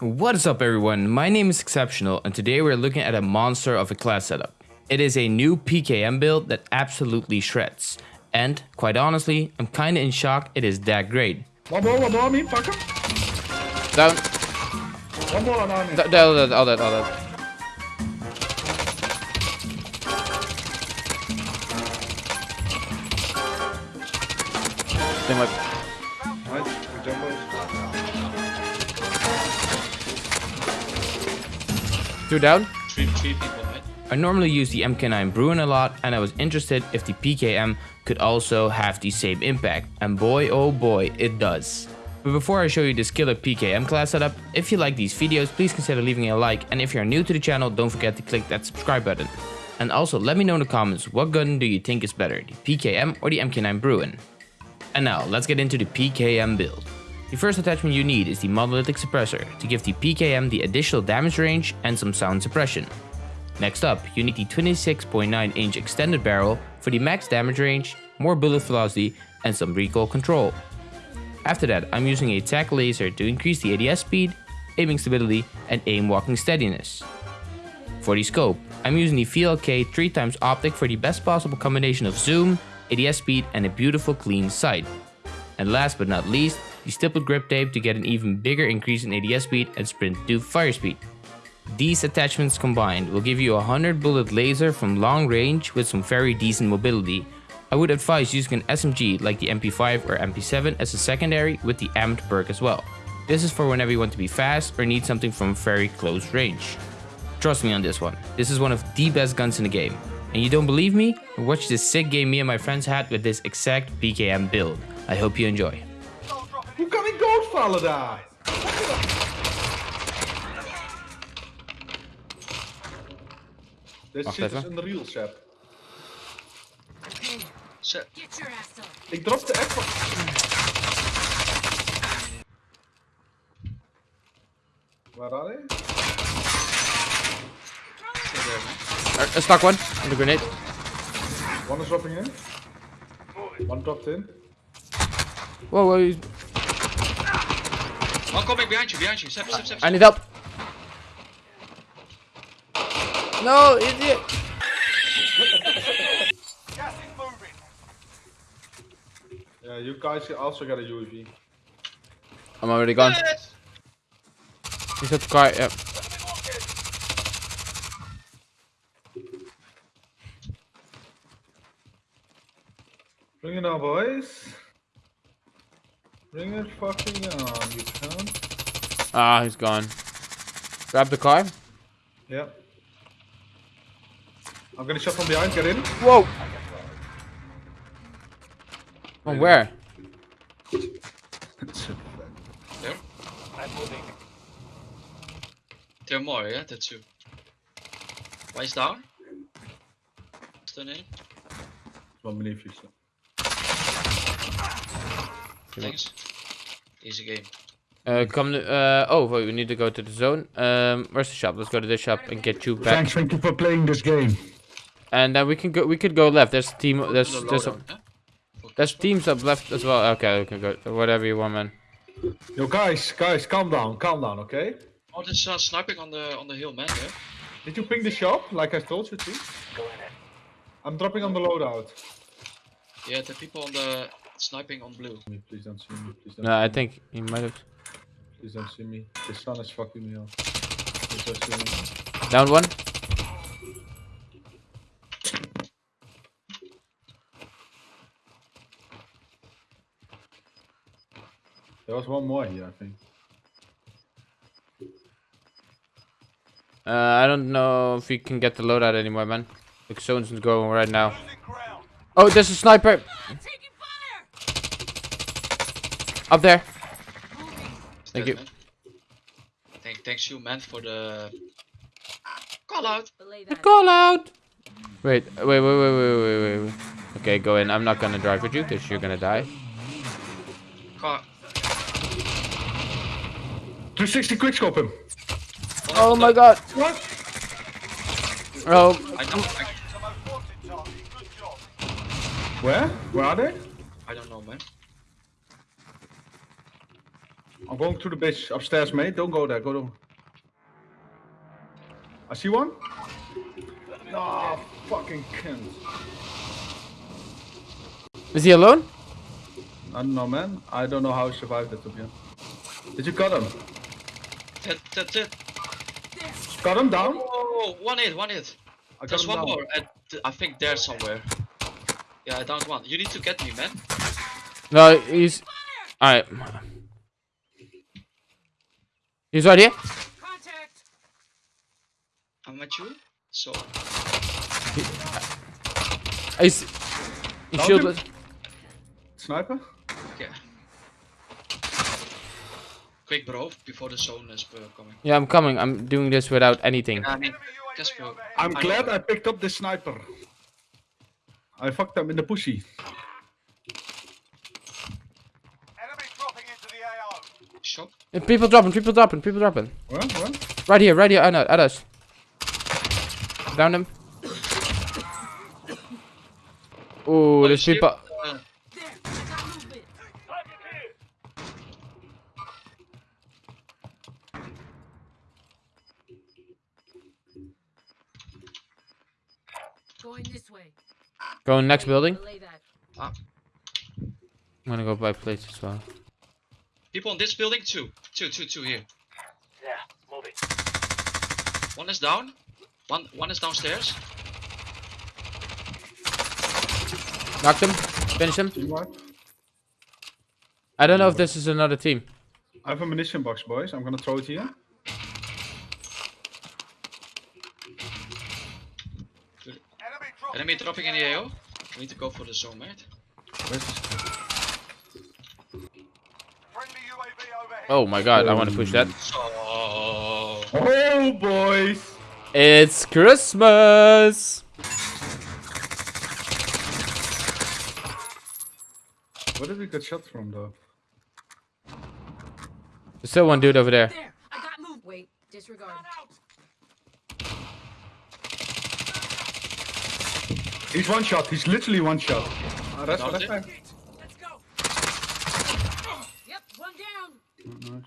What is up everyone, my name is Exceptional and today we're looking at a monster of a class setup. It is a new PKM build that absolutely shreds. And, quite honestly, I'm kinda in shock it is that great. One more, one more on me, fuck him. Down. One more on me. Down, all that, all that, all that. They might... Two down. Three, three people, right? I normally use the MK9 Bruen a lot and I was interested if the PKM could also have the same impact. And boy oh boy, it does. But before I show you this killer PKM class setup, if you like these videos, please consider leaving a like and if you're new to the channel, don't forget to click that subscribe button. And also let me know in the comments, what gun do you think is better, the PKM or the MK9 Bruen? And now, let's get into the PKM build. The first attachment you need is the monolithic suppressor to give the PKM the additional damage range and some sound suppression. Next up, you need the 26.9 inch extended barrel for the max damage range, more bullet velocity and some recoil control. After that, I'm using a Tac Laser to increase the ADS speed, aiming stability and aim walking steadiness. For the scope, I'm using the VLK 3x optic for the best possible combination of zoom, ADS speed and a beautiful clean sight. And last but not least, the stippled grip tape to get an even bigger increase in ADS speed and sprint to fire speed. These attachments combined will give you a 100 bullet laser from long range with some very decent mobility. I would advise using an SMG like the MP5 or MP7 as a secondary with the amped perk as well. This is for whenever you want to be fast or need something from very close range. Trust me on this one, this is one of the best guns in the game. And you don't believe me? Watch this sick game me and my friends had with this exact PKM build. I hope you enjoy. Hoe kan ik doodvallen daar? Dit Wacht shit is even. een real set. Zo, Get your ass up. Ik dropte echt van... Waar are they? still there, man. Uh, stuck one. On the grenade. One is dropping in. One dropped in. Whoa, whoa. he's- One coming behind you, behind you. Step, step, step. I need help. No, idiot. Yeah, you guys also got a UAV. I'm already gone. Yes! He's at the car. Yeah. Bring it on, boys. Bring it fucking on, you cunt. Ah, he's gone. Grab the car. Yeah. I'm gonna shot from behind, get in. Whoa. From where? There. I'm moving. There are more, yeah? That's two. Why is down? Stun in. One beneath you, so. Thanks. Easy game. Uh, come. To, uh, oh, wait, we need to go to the zone. Um, where's the shop? Let's go to this shop and get you back. Thanks, thank you for playing this game. And then we can go. We could go left. There's a team. There's there's a, there's teams up left as well. Okay, we can go whatever you want, man. Yo, guys, guys, calm down, calm down, okay? Oh, there's uh, sniping on the on the hill, man. There. Did you ping the shop, like I told you to? I'm dropping on the loadout. Yeah, the people on the sniping on blue. Please don't see me, please don't No, see I me. think he might have Please don't see me. The sun is fucking me up. Please don't see me. down one. There was one more here, I think. Uh, I don't know if we can get the loadout anymore, man. The zone's going right now. Oh, there's a sniper Taking fire. Up there. Is Thank that, you. man? Thank, thanks you, man, for the call out. Belay that. Call out. Wait, wait, wait, wait, wait, wait, wait, wait. Okay, go in. I'm not gonna drive with you because you're gonna die. Car. 360 quickscope him. Oh my god. What? Oh, I don't. I, Where? Where are they? I don't know, man. I'm going to the bitch upstairs, mate. Don't go there. Go to. I see one. No, fucking cunt. Is he alone? I don't know, man. I don't know how he survived it, to be honest. Did you cut him? That, that's it. Got him down? Oh, one hit, one hit. I There's one down. more. At, I think there somewhere. Yeah, I downed one. You need to get me, man. No, he's. Alright. He's right here. Contact. I'm at you. So, He's. He's Downed shielded. Sniper? okay. Quick, bro, before the zone is uh, coming. Yeah, I'm coming. I'm doing this without anything. I mean, I'm glad. I picked up the sniper. I fucked them in the pussy. Shop. Uh, People dropping, people dropping, people dropping. Where? Where? Right here, right here, at, at us. Down him. Ooh, there's shit. people. Uh, There. I got movement. Going this way. Going next building. Relay that. ah, I'm gonna go by plates as well. People in this building, two. Two, two, two here. Yeah, move it. One is down. One, one is downstairs. Knocked him. Finish him. Team. I don't know if this is another team. I have a munition box, boys. I'm gonna throw it here. Enemy dropping in the AO. We need to go for the zone, mate. Where's this kid? Oh my god, I want to push that. So, Oh, boys! It's Christmas! Where did we get shot from, though? There's still one dude over there. There. I got moved. Wait. Disregard. He's one shot. He's literally one shot. Ah, that's Down that's it. fine. Let's go. Yep. One down.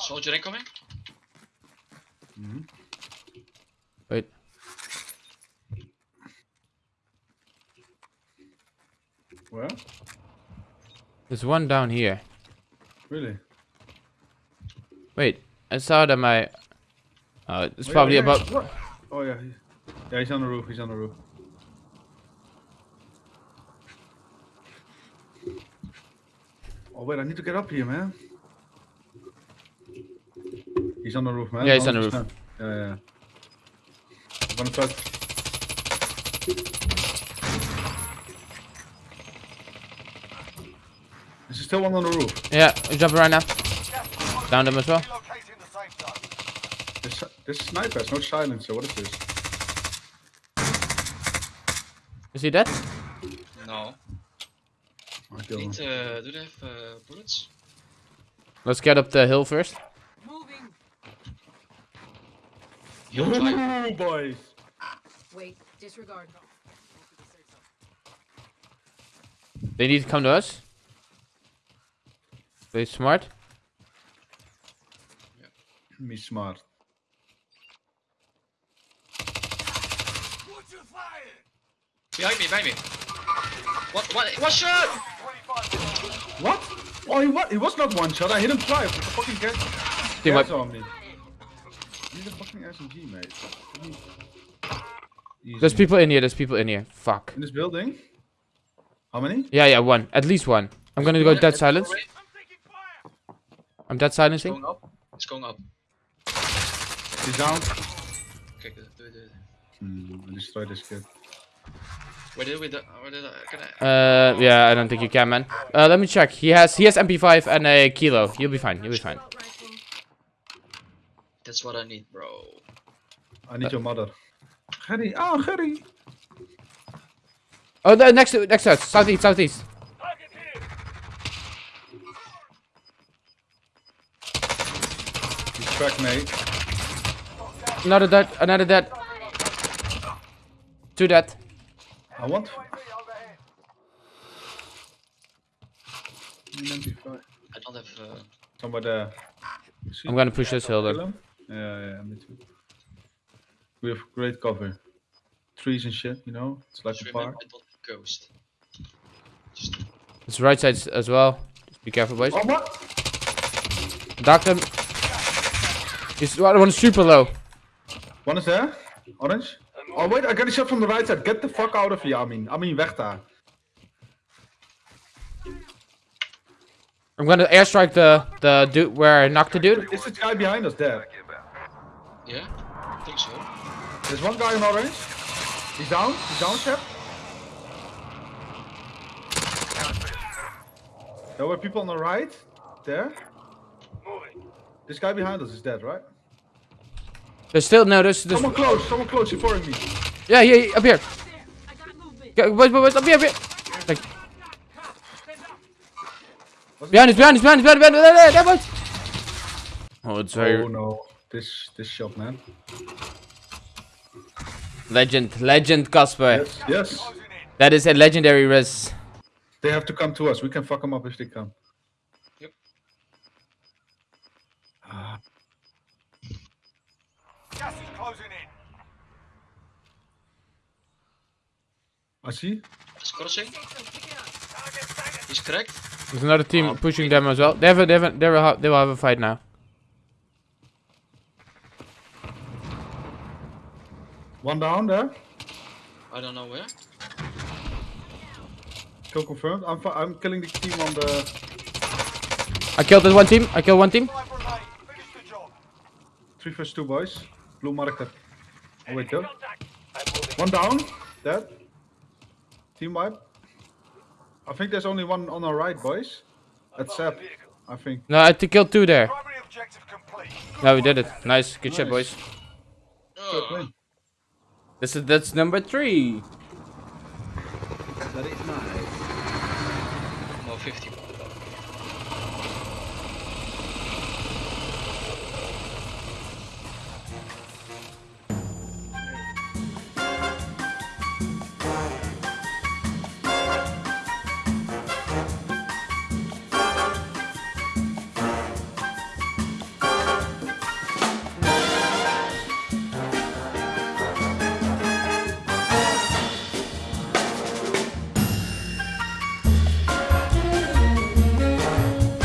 soldier incoming. Mm-hmm. Wait. Where? There's one down here. Really? Wait, I saw that my. Oh, it's Oh, probably yeah, about. What? Oh yeah. Yeah, he's on the roof. He's on the roof. Oh wait, I need to get up here, man. He's on the roof, man. Yeah, he's on the roof. 100%. Yeah, yeah. I'm gonna try. Is there still one on the roof? Yeah, he's jumping right now. Down him as well. This, this sniper has no silencer. What is this? Is he dead? No. I killed. Need, uh, do they have uh, bullets? Let's get up the hill first. Moving. He'll try. Ooh, boys. Wait. Disregard. They need to come to us. They smart. Me smart. Behind me, behind me. What? What? What shot? What? Oh, he was, he was not one shot. I hit him twice. with the fucking gas, Team gas wipe. on me. He's a fucking SMG, mate. Easy. There's people in here. There's people in here. Fuck. in this building. How many? Yeah, yeah, one. At least one. I'm gonna go dead silence. I'm dead silencing. It's going up. It's going up. He's down. Okay, good. Do it, do it. Hmm, I destroyed this kid. Where did we? do- Where did I? Can I? Uh, yeah, I don't think you can, man. Uh, let me check. He has he has MP5 and a kilo. You'll be fine. You'll be fine. That's what I need, bro. I need your mother. Gerry. Oh, Gerry. Oh, the, next to next to us. Southeast, southeast. He's cracked, mate. Another dead. Another dead. Two dead. I want. An MP5. I don't have. Uh, Somewhere there. See? I'm gonna push this hill Kill then. Yeah, yeah, me too. We have great cover. Trees and shit, you know? It's like just a park. I don't ghost. Just It's right side as well. Just be careful, boys. Oh, what? Docked him. He's one one's super low. One is there? Orange? Oh, wait, I got a shot from the right side. Get the fuck out of here, Amin. Amin, weg daar. I'm gonna airstrike the the dude where I knocked the dude. Is this guy behind us dead? yeah, I think so. There's one guy in orange. He's down. He's down, Shep. There were people on the right. There. This guy behind us is dead, right? There's still no. There's there's. Someone close. Someone close. He's following me. Yeah yeah yeah, up here. I got movement. Go, boys boys up here up here. Like, Stand up. behind us behind us behind us behind us behind us. There, there, there, boys. Oh, it's very Oh no. This this shot, man. legend legend Casper. Yes. Yes. That is a legendary res. They have to come to us. We can fuck them up if they come. Yep. Ah, Gas is closing in. I see. He's crossing. Pick it. He's cracked. There's another team oh. pushing them as well. They have a, they have a, they will have, they will have a fight now. One down there. I don't know where. Kill confirmed. I'm fi- I'm killing the team on the. I killed this one team. I killed one team. Five remain. Finish the job. Three first two boys. Blue marker. Oh wait, though. One down. Dead. Team wipe. I think there's only one on our right, boys. That's Seb. I think. No, I t- killed two there. Primary. No, we did it. Nice, good shit, boys. Win. This is that's number three. no 50.